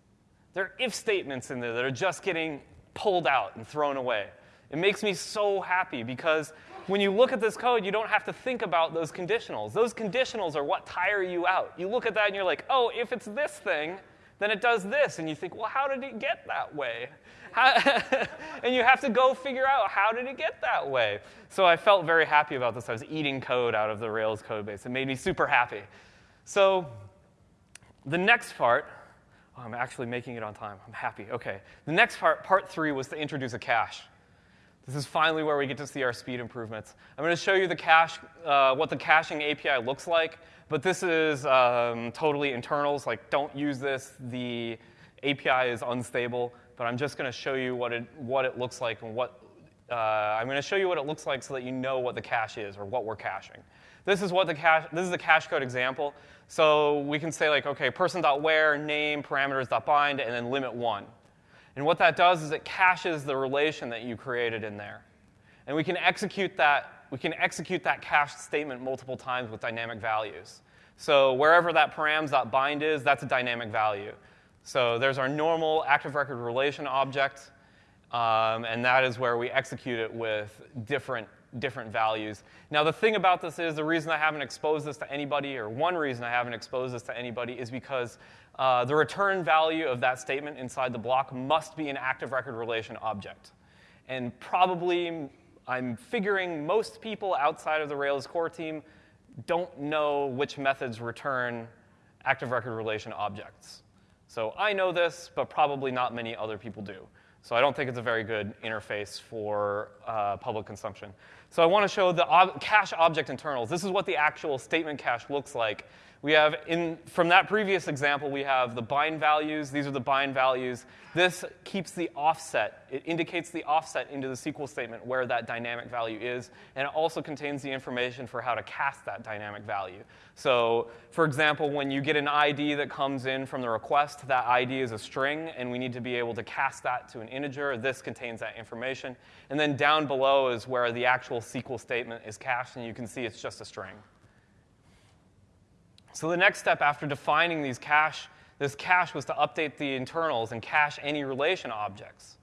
There are if statements in there that are just getting pulled out and thrown away. It makes me so happy because when you look at this code, you don't have to think about those conditionals. Those conditionals are what tire you out. You look at that and you're like, oh, if it's this thing, then it does this. And you think, well, how did it get that way? and you have to go figure out how did it get that way. So I felt very happy about this. I was eating code out of the Rails code base. It made me super happy. So the next part, oh, I'm actually making it on time. I'm happy. Okay. The next part, part three, was to introduce a cache. This is finally where we get to see our speed improvements. I'm going to show you the cache, uh, what the caching API looks like, but this is um, totally internals. Like, don't use this. The API is unstable but I'm just going to show you what it, what it looks like and what, uh, I'm going to show you what it looks like so that you know what the cache is or what we're caching. This is what the cache, this is the cache code example. So we can say like, okay, person.where, name, parameters.bind, and then limit one. And what that does is it caches the relation that you created in there. And we can execute that, we can execute that cached statement multiple times with dynamic values. So wherever that params.bind is, that's a dynamic value. So there's our normal active record relation object, um, and that is where we execute it with different, different values. Now, the thing about this is the reason I haven't exposed this to anybody, or one reason I haven't exposed this to anybody, is because uh, the return value of that statement inside the block must be an active record relation object. And probably, I'm figuring most people outside of the Rails core team don't know which methods return active record relation objects. So I know this, but probably not many other people do. So I don't think it's a very good interface for uh, public consumption. So I want to show the ob- cache object internals. This is what the actual statement cache looks like we have, in, from that previous example, we have the bind values. These are the bind values. This keeps the offset. It indicates the offset into the SQL statement where that dynamic value is, and it also contains the information for how to cast that dynamic value. So, for example, when you get an ID that comes in from the request, that ID is a string, and we need to be able to cast that to an integer. This contains that information. And then down below is where the actual SQL statement is cached, and you can see it's just a string. So the next step after defining these cache, this cache was to update the internals and cache any relation objects.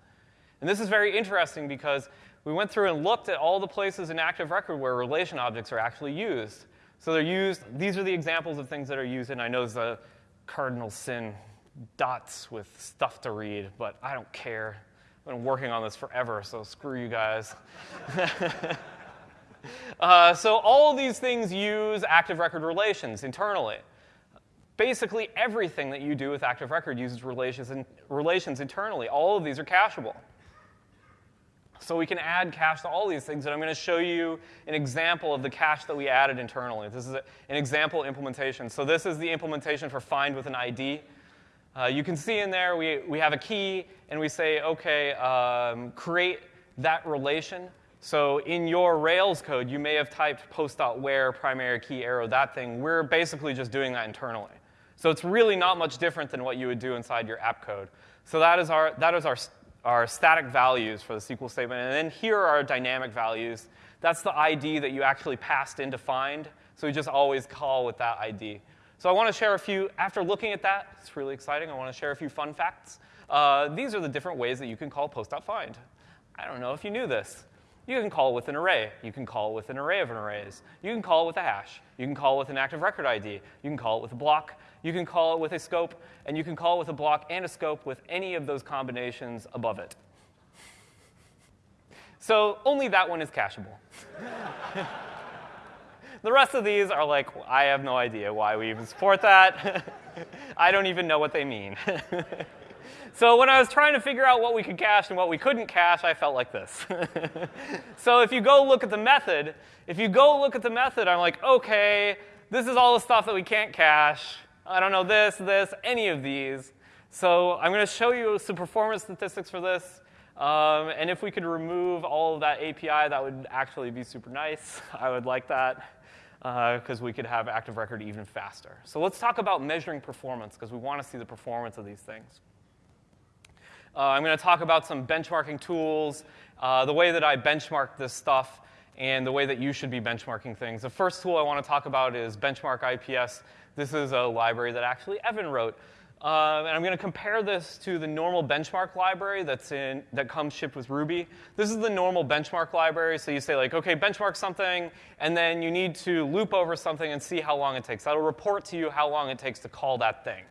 And this is very interesting because we went through and looked at all the places in Active Record where relation objects are actually used. So they're used, these are the examples of things that are used, and I know a cardinal sin dots with stuff to read, but I don't care. Been working on this forever, so screw you guys. Uh, so all of these things use active record relations internally. Basically, everything that you do with active record uses relations, in, relations internally. All of these are cacheable. So we can add cache to all these things, and I'm going to show you an example of the cache that we added internally. This is a, an example implementation. So this is the implementation for find with an ID. Uh, you can see in there we, we have a key, and we say, OK, um, create that relation. So in your Rails code, you may have typed post.where primary key arrow that thing. We're basically just doing that internally. So it's really not much different than what you would do inside your app code. So that is our, that is our, our static values for the SQL statement. And then here are our dynamic values. That's the ID that you actually passed in to find. So we just always call with that ID. So I want to share a few, after looking at that, it's really exciting. I want to share a few fun facts. Uh, these are the different ways that you can call post.find. I don't know if you knew this. You can call it with an array. You can call it with an array of arrays. You can call it with a hash. You can call it with an active record ID. You can call it with a block. You can call it with a scope. And you can call it with a block and a scope with any of those combinations above it. So only that one is cacheable. the rest of these are like, I have no idea why we even support that. I don't even know what they mean. So when I was trying to figure out what we could cache and what we couldn't cache, I felt like this. so if you go look at the method, if you go look at the method, I'm like, okay, this is all the stuff that we can't cache. I don't know this, this, any of these. So I'm going to show you some performance statistics for this. Um, and if we could remove all of that API, that would actually be super nice. I would like that because uh, we could have active record even faster. So let's talk about measuring performance because we want to see the performance of these things. Uh, I'm going to talk about some benchmarking tools, uh, the way that I benchmark this stuff, and the way that you should be benchmarking things. The first tool I want to talk about is Benchmark IPS. This is a library that actually Evan wrote. Uh, and I'm going to compare this to the normal benchmark library that's in, that comes shipped with Ruby. This is the normal benchmark library. So you say, like, OK, benchmark something, and then you need to loop over something and see how long it takes. That'll report to you how long it takes to call that thing.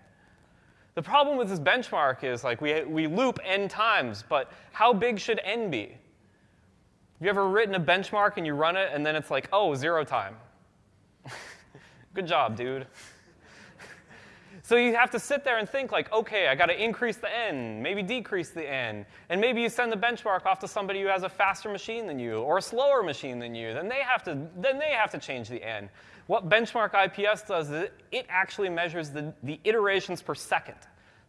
The problem with this benchmark is like we, we loop n times, but how big should n be? Have you ever written a benchmark and you run it and then it's like, oh, zero time? Good job, dude. So you have to sit there and think like, okay, I got to increase the n, maybe decrease the n, and maybe you send the benchmark off to somebody who has a faster machine than you or a slower machine than you. Then they have to then they have to change the n. What benchmark IPS does is it actually measures the, the iterations per second,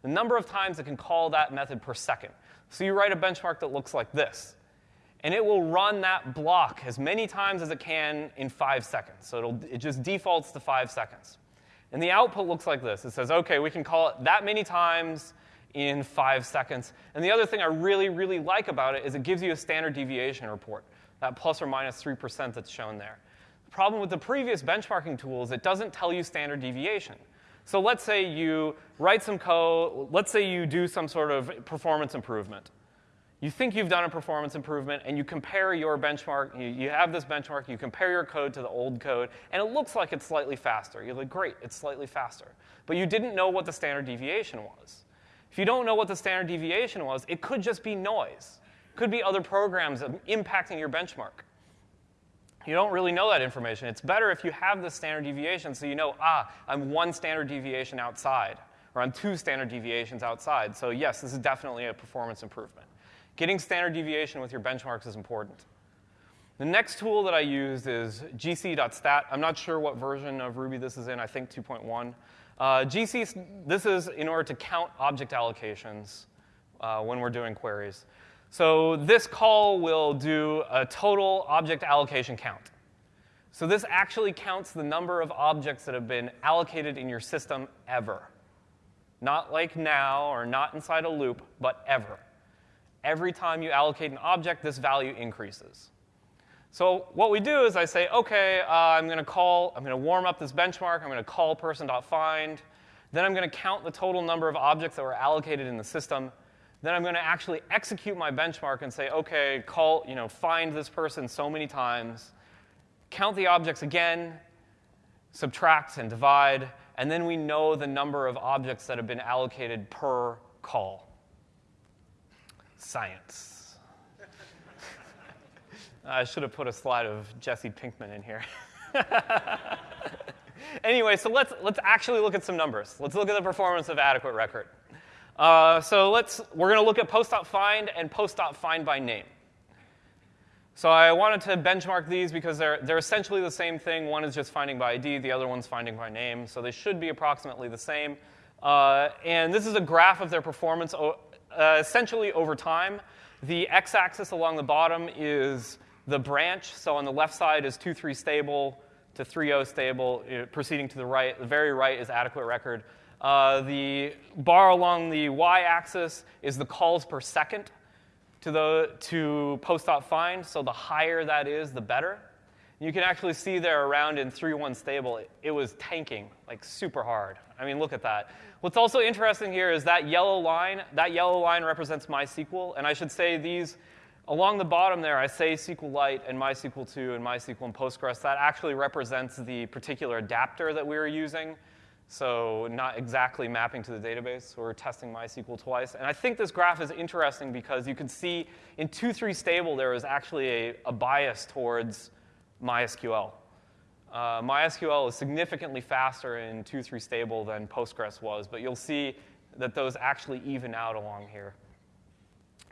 the number of times it can call that method per second. So you write a benchmark that looks like this. And it will run that block as many times as it can in five seconds. So it'll, it just defaults to five seconds. And the output looks like this. It says, OK, we can call it that many times in five seconds. And the other thing I really, really like about it is it gives you a standard deviation report, that plus or minus 3% that's shown there The problem with the previous benchmarking tools, it doesn't tell you standard deviation. So let's say you write some code, let's say you do some sort of performance improvement. You think you've done a performance improvement, and you compare your benchmark, you, you have this benchmark, you compare your code to the old code, and it looks like it's slightly faster. You're like, great, it's slightly faster. But you didn't know what the standard deviation was. If you don't know what the standard deviation was, it could just be noise. It could be other programs impacting your benchmark. You don't really know that information. It's better if you have the standard deviation so you know, ah, I'm one standard deviation outside, or I'm two standard deviations outside. So, yes, this is definitely a performance improvement. Getting standard deviation with your benchmarks is important. The next tool that I use is gc.stat. I'm not sure what version of Ruby this is in, I think 2.1. Uh, GC, this is in order to count object allocations uh, when we're doing queries. So this call will do a total object allocation count. So this actually counts the number of objects that have been allocated in your system ever. Not like now or not inside a loop, but ever. Every time you allocate an object, this value increases. So what we do is I say, okay, uh, I'm going to call, I'm going to warm up this benchmark, I'm going to call person.find, then I'm going to count the total number of objects that were allocated in the system, then I'm going to actually execute my benchmark and say, okay, call, you know, find this person so many times, count the objects again, subtract and divide, and then we know the number of objects that have been allocated per call. Science. I should have put a slide of Jesse Pinkman in here. anyway, so let's, let's actually look at some numbers. Let's look at the performance of adequate record. Uh, so let's, we're going to look at post.find and post.find by name. So I wanted to benchmark these because they're, they're essentially the same thing. One is just finding by ID, the other one's finding by name. So they should be approximately the same. Uh, and this is a graph of their performance uh, essentially over time. The x-axis along the bottom is the branch. So on the left side is 2-3 stable to 3-0 stable, uh, proceeding to the right. The very right is adequate record. Uh, the bar along the y-axis is the calls per second to, the, to post.find, so the higher that is, the better. You can actually see there around in 3-1 stable, it, it was tanking, like super hard. I mean, look at that. What's also interesting here is that yellow line, that yellow line represents MySQL, and I should say these, Along the bottom there, I say SQLite and MySQL 2 and MySQL and Postgres. That actually represents the particular adapter that we were using. So not exactly mapping to the database. We're testing MySQL twice. And I think this graph is interesting because you can see in 2.3 stable there is actually a, a bias towards MySQL. Uh, MySQL is significantly faster in 2.3 stable than Postgres was, but you'll see that those actually even out along here.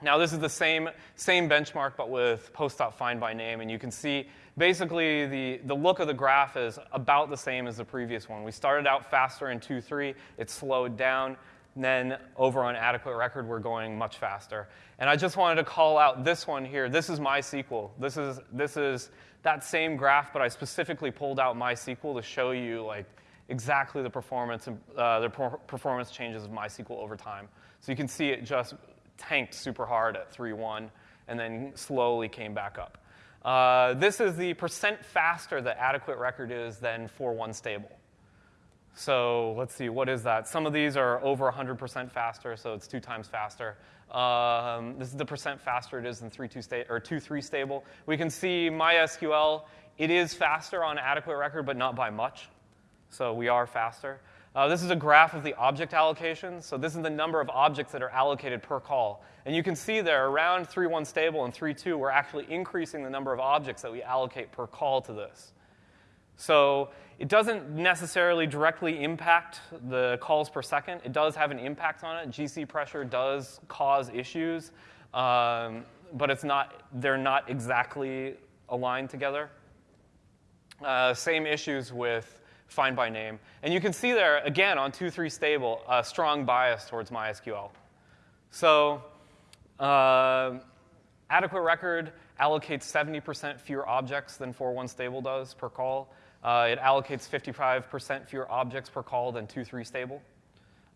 Now, this is the same, same benchmark, but with post.find by name, and you can see basically the, the look of the graph is about the same as the previous one. We started out faster in 2.3, it slowed down, then over on adequate record, we're going much faster. And I just wanted to call out this one here. This is MySQL. This is, this is that same graph, but I specifically pulled out MySQL to show you like exactly the performance, uh, the performance changes of MySQL over time. So you can see it just tanked super hard at 3.1 and then slowly came back up. Uh, this is the percent faster that adequate record is than 4.1 stable. So let's see, what is that? Some of these are over 100% faster, so it's two times faster. Um, this is the percent faster it is than 3.2 sta- or 2.3 stable. We can see MySQL, it is faster on adequate record, but not by much. So we are faster. Uh, this is a graph of the object allocation. So this is the number of objects that are allocated per call. And you can see there around 3.1 stable and 3.2, we're actually increasing the number of objects that we allocate per call to this. So it doesn't necessarily directly impact the calls per second. It does have an impact on it. GC pressure does cause issues, um, but it's not, they're not exactly aligned together. Uh, same issues with find by name. And you can see there, again, on 2.3 stable, a strong bias towards MySQL. So uh, adequate record allocates 70% fewer objects than 4.1 stable does per call. Uh, it allocates 55% fewer objects per call than 2.3 stable.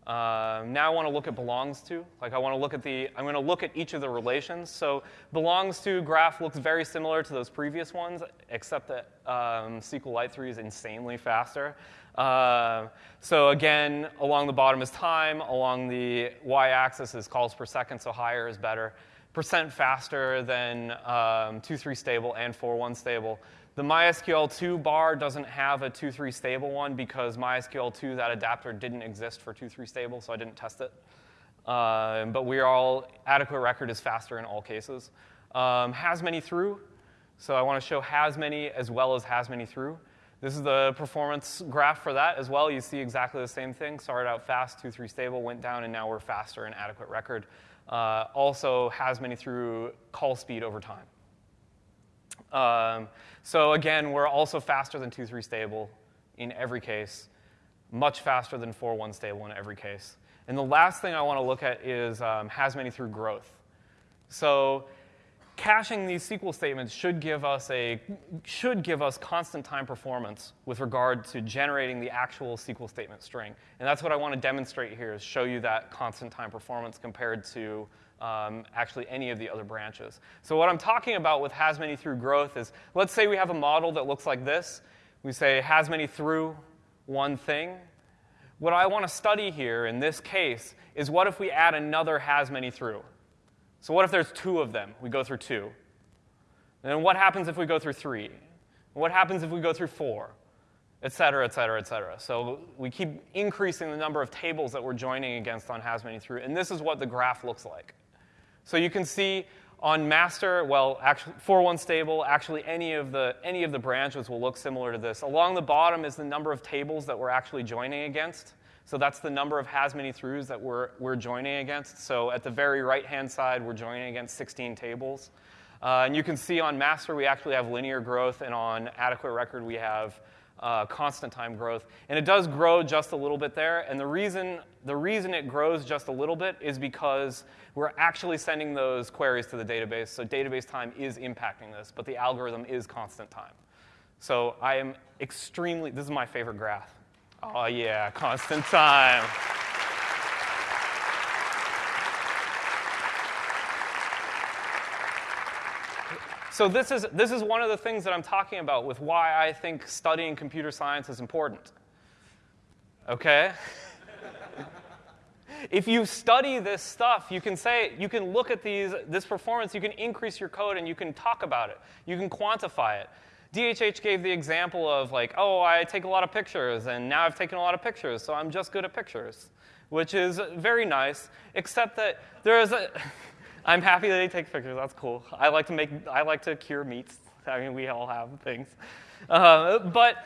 Uh, now I want to look at belongs to. Like I want to look at the, I'm going to look at each of the relations. So belongs to graph looks very similar to those previous ones, except that um, SQLite 3 is insanely faster. Uh, so again, along the bottom is time, along the y-axis is calls per second, so higher is better. Percent faster than um, 2.3 stable and 4.1 stable. The MySQL 2 bar doesn't have a 2.3 stable one because MySQL 2, that adapter didn't exist for 2.3 stable, so I didn't test it. Uh, but we are all, adequate record is faster in all cases. Um, has many through, so I want to show has many as well as has many through. This is the performance graph for that as well. You see exactly the same thing. Started out fast, 2.3 stable, went down, and now we're faster in adequate record. Uh, also has many through call speed over time. Um, so again, we're also faster than 2.3 stable in every case, much faster than 4.1 stable in every case. And the last thing I want to look at is um, has many through growth. So caching these SQL statements should give us a should give us constant time performance with regard to generating the actual SQL statement string. And that's what I want to demonstrate here is show you that constant time performance compared to um, actually any of the other branches. So what I'm talking about with has many through growth is, let's say we have a model that looks like this. We say has many through one thing. What I want to study here in this case is what if we add another has many through? So what if there's two of them? We go through two. And then what happens if we go through three? What happens if we go through four? Et cetera, et cetera, et cetera. So we keep increasing the number of tables that we're joining against on has many through. And this is what the graph looks like. So you can see on master, well, actually, 4.1 stable, actually any of, the, any of the branches will look similar to this. Along the bottom is the number of tables that we're actually joining against. So that's the number of has many throughs that we're, we're joining against. So at the very right-hand side, we're joining against 16 tables. Uh, and you can see on master, we actually have linear growth, and on adequate record, we have uh, constant time growth. And it does grow just a little bit there. And the reason, the reason it grows just a little bit is because we're actually sending those queries to the database. So database time is impacting this, but the algorithm is constant time. So I am extremely, this is my favorite graph. Oh, yeah, constant time. So this is, this is one of the things that I'm talking about with why I think studying computer science is important. Okay? if you study this stuff, you can say, you can look at these, this performance, you can increase your code and you can talk about it. You can quantify it. DHH gave the example of like, oh, I take a lot of pictures and now I've taken a lot of pictures, so I'm just good at pictures, which is very nice, except that there is a, I'm happy that he takes pictures, that's cool. I like to make, I like to cure meats. I mean, we all have things. Uh, but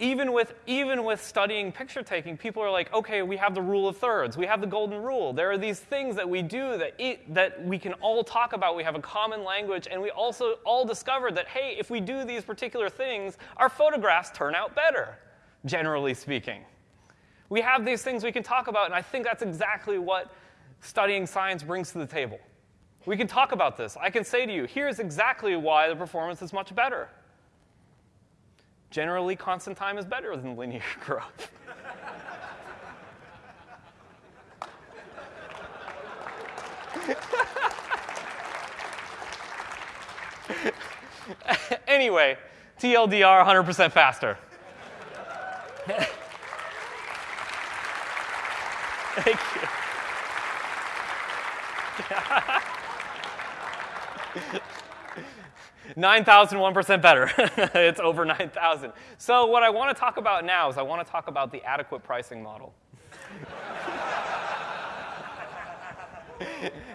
even with, even with studying picture taking, people are like, okay, we have the rule of thirds, we have the golden rule. There are these things that we do that, it, that we can all talk about. We have a common language, and we also all discovered that, hey, if we do these particular things, our photographs turn out better, generally speaking. We have these things we can talk about, and I think that's exactly what studying science brings to the table. We can talk about this. I can say to you, here's exactly why the performance is much better. Generally, constant time is better than linear growth. anyway, TLDR 100% faster. Thank you. 9,001% better. it's over 9,000. So, what I want to talk about now is I want to talk about the adequate pricing model.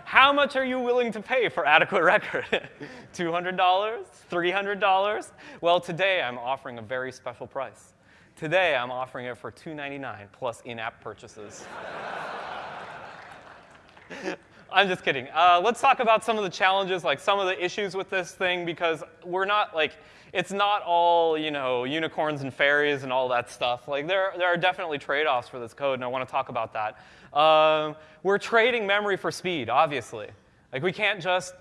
How much are you willing to pay for adequate record? $200? $300? Well, today I'm offering a very special price. Today I'm offering it for 299 plus in app purchases. I'm just kidding. Uh, let's talk about some of the challenges, like some of the issues with this thing, because we're not like it's not all you know unicorns and fairies and all that stuff. Like there, there are definitely trade-offs for this code, and I want to talk about that. Um, we're trading memory for speed, obviously. Like we can't just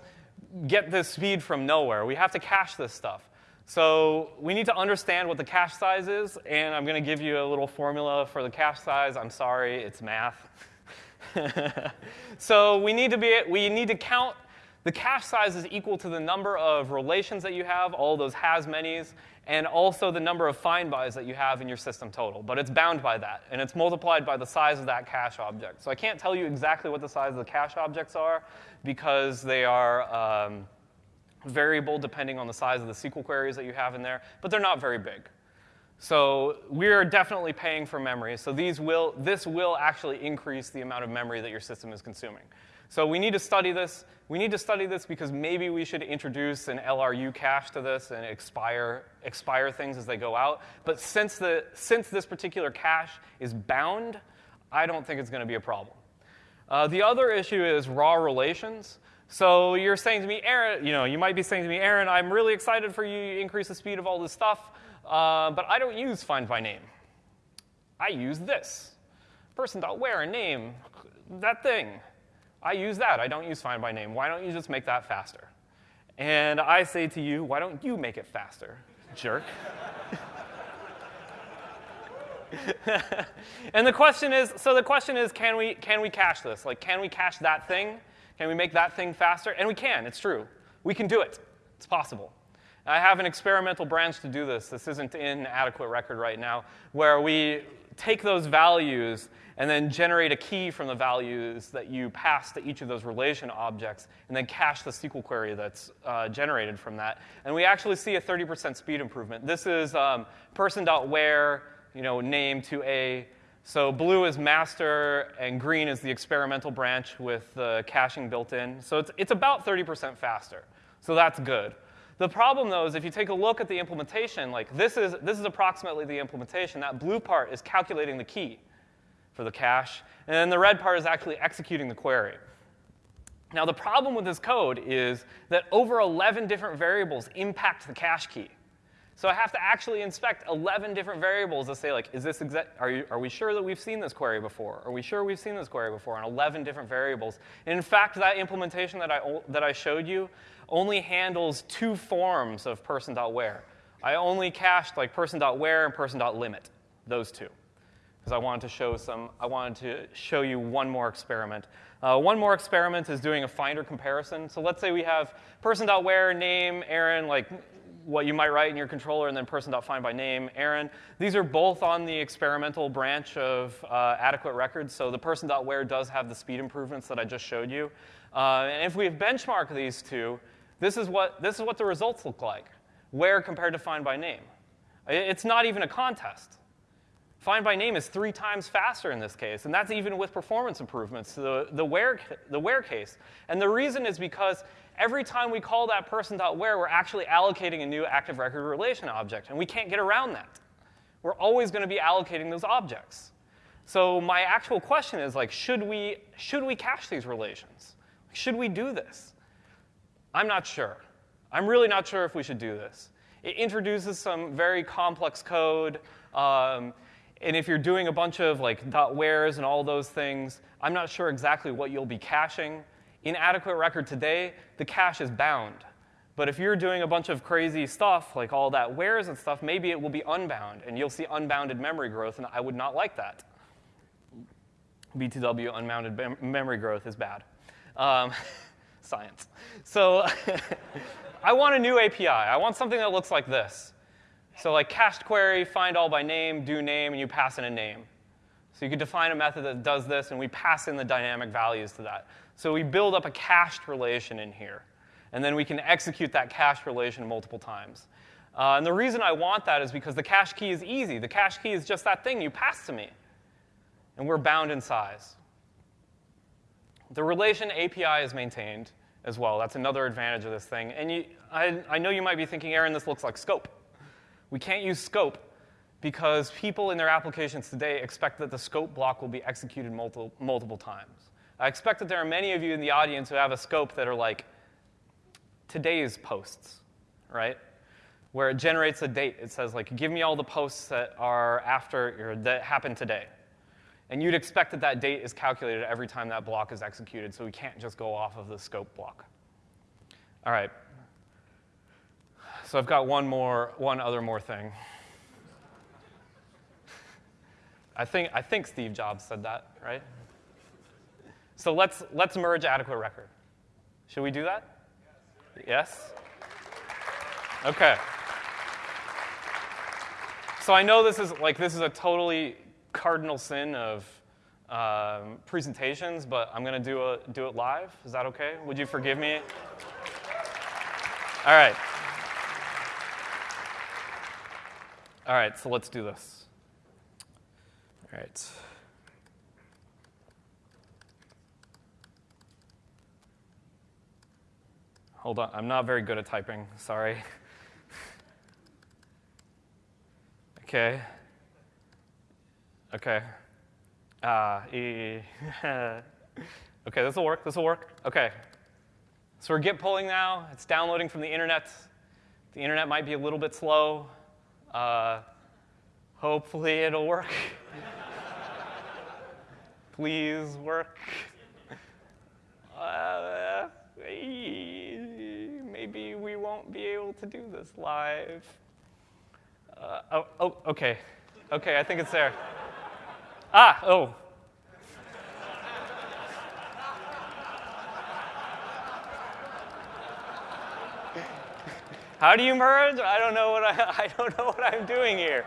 get this speed from nowhere. We have to cache this stuff. So we need to understand what the cache size is, and I'm going to give you a little formula for the cache size. I'm sorry, it's math. so we need to be we need to count the cache size is equal to the number of relations that you have, all those has many's, and also the number of find bys that you have in your system total. But it's bound by that, and it's multiplied by the size of that cache object. So I can't tell you exactly what the size of the cache objects are because they are um, variable depending on the size of the SQL queries that you have in there, but they're not very big. So we're definitely paying for memory. So these will, this will actually increase the amount of memory that your system is consuming. So we need to study this. We need to study this because maybe we should introduce an LRU cache to this and expire, expire things as they go out. But since, the, since this particular cache is bound, I don't think it's going to be a problem. Uh, the other issue is raw relations. So you're saying to me, Aaron, you know, you might be saying to me, Aaron, I'm really excited for you You increase the speed of all this stuff. Uh, but I don't use find by name. I use this. Person.where name, that thing. I use that. I don't use find by name. Why don't you just make that faster? And I say to you, why don't you make it faster, jerk? and the question is so the question is can we can we cache this like can we cache that thing can we make that thing faster and we can it's true we can do it it's possible I have an experimental branch to do this. This isn't in adequate record right now, where we take those values and then generate a key from the values that you pass to each of those relation objects, and then cache the SQL query that's uh, generated from that. And we actually see a 30% speed improvement. This is um, person.where, you know, name to a. So blue is master, and green is the experimental branch with the caching built in. So it's, it's about 30% faster. So that's good. The problem, though, is if you take a look at the implementation, like this is, this is approximately the implementation. That blue part is calculating the key for the cache, and then the red part is actually executing the query. Now, the problem with this code is that over 11 different variables impact the cache key. So I have to actually inspect 11 different variables to say, like, is this exa- are, you, are we sure that we've seen this query before? Are we sure we've seen this query before on 11 different variables? And in fact, that implementation that I, that I showed you only handles two forms of person.where. I only cached like person.where and person.limit, those two. Because I wanted to show some, I wanted to show you one more experiment. Uh, one more experiment is doing a finder comparison. So let's say we have person.where, name, Aaron, like what you might write in your controller, and then person.find by name, Aaron. These are both on the experimental branch of uh, adequate records. So the person.where does have the speed improvements that I just showed you. Uh, and if we benchmark these two, this is, what, this is what the results look like. Where compared to find by name. It's not even a contest. Find by name is three times faster in this case, and that's even with performance improvements the, the, where, the where case. And the reason is because every time we call that person.where, we're actually allocating a new active record relation object, and we can't get around that. We're always going to be allocating those objects. So my actual question is like, should we, should we cache these relations? Should we do this? I'm not sure. I'm really not sure if we should do this. It introduces some very complex code. Um, and if you're doing a bunch of like dot .wheres and all those things, I'm not sure exactly what you'll be caching. In adequate record today, the cache is bound. But if you're doing a bunch of crazy stuff, like all that wheres and stuff, maybe it will be unbound, and you'll see unbounded memory growth, and I would not like that. BTW unbounded mem- memory growth is bad. Um, science. So I want a new API. I want something that looks like this. So like cached query, find all by name, do name, and you pass in a name. So you could define a method that does this, and we pass in the dynamic values to that. So we build up a cached relation in here. And then we can execute that cached relation multiple times. Uh, and the reason I want that is because the cache key is easy. The cache key is just that thing you pass to me. And we're bound in size. The relation API is maintained as well. That's another advantage of this thing. And you, I, I know you might be thinking, Aaron, this looks like scope. We can't use scope because people in their applications today expect that the scope block will be executed multiple, multiple times. I expect that there are many of you in the audience who have a scope that are like today's posts, right? Where it generates a date. It says, like, give me all the posts that are after, or that happened today. And you'd expect that that date is calculated every time that block is executed, so we can't just go off of the scope block. All right, so I've got one more, one other more thing. I think, I think Steve Jobs said that, right? So let's, let's merge adequate record. Should we do that? Yes? Okay. So I know this is like this is a totally cardinal sin of um, presentations, but I'm going to do, a, do it live. Is that okay? Would you forgive me? All right. All right, so let's do this. All right. Hold on, I'm not very good at typing, sorry. okay. Okay. Uh, e- okay, this will work, this will work. Okay. So we're git pulling now. It's downloading from the internet. The internet might be a little bit slow. Uh, hopefully it'll work. Please work. Uh, maybe we won't be able to do this live. Uh, oh, oh, okay. Okay, I think it's there. Ah, oh. How do you merge? I don't know what I, I don't know what I'm doing here.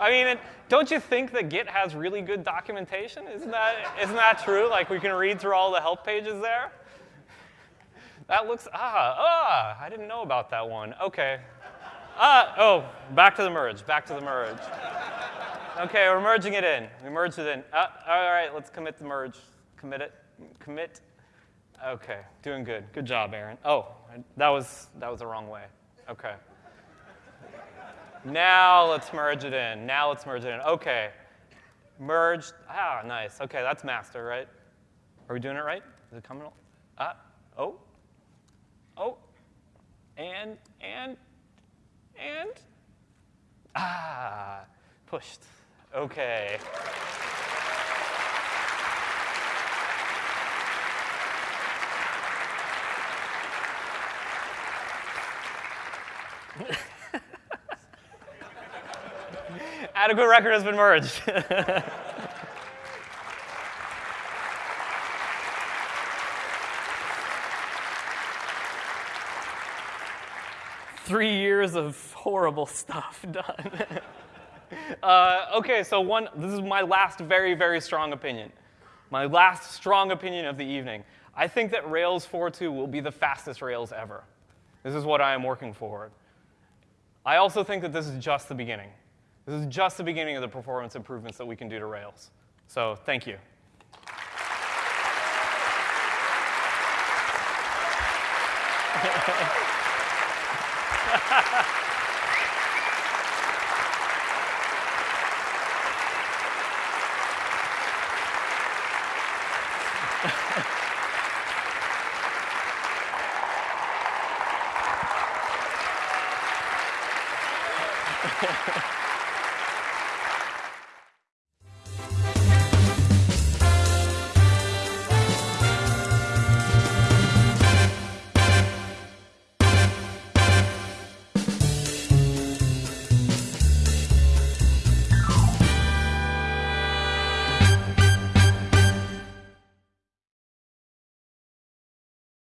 I mean, don't you think that Git has really good documentation? Isn't that, isn't that true? Like we can read through all the help pages there? That looks, ah, ah, I didn't know about that one. Okay. Ah, oh, back to the merge, back to the merge. Okay, we're merging it in. We merged it in. Ah, all right, let's commit the merge. Commit it. Commit. Okay, doing good. Good job, Aaron. Oh, that was, that was the wrong way. Okay. Now let's merge it in. Now let's merge it in. Okay. Merged. Ah, nice. Okay, that's master, right? Are we doing it right? Is it coming? Ah, oh. Oh. And, and, and. Ah, pushed. Okay. Adequate record has been merged. three years of horrible stuff done. uh, okay, so one, this is my last very, very strong opinion. My last strong opinion of the evening. I think that Rails 4.2 will be the fastest Rails ever. This is what I am working for. I also think that this is just the beginning. This is just the beginning of the performance improvements that we can do to Rails. So thank you.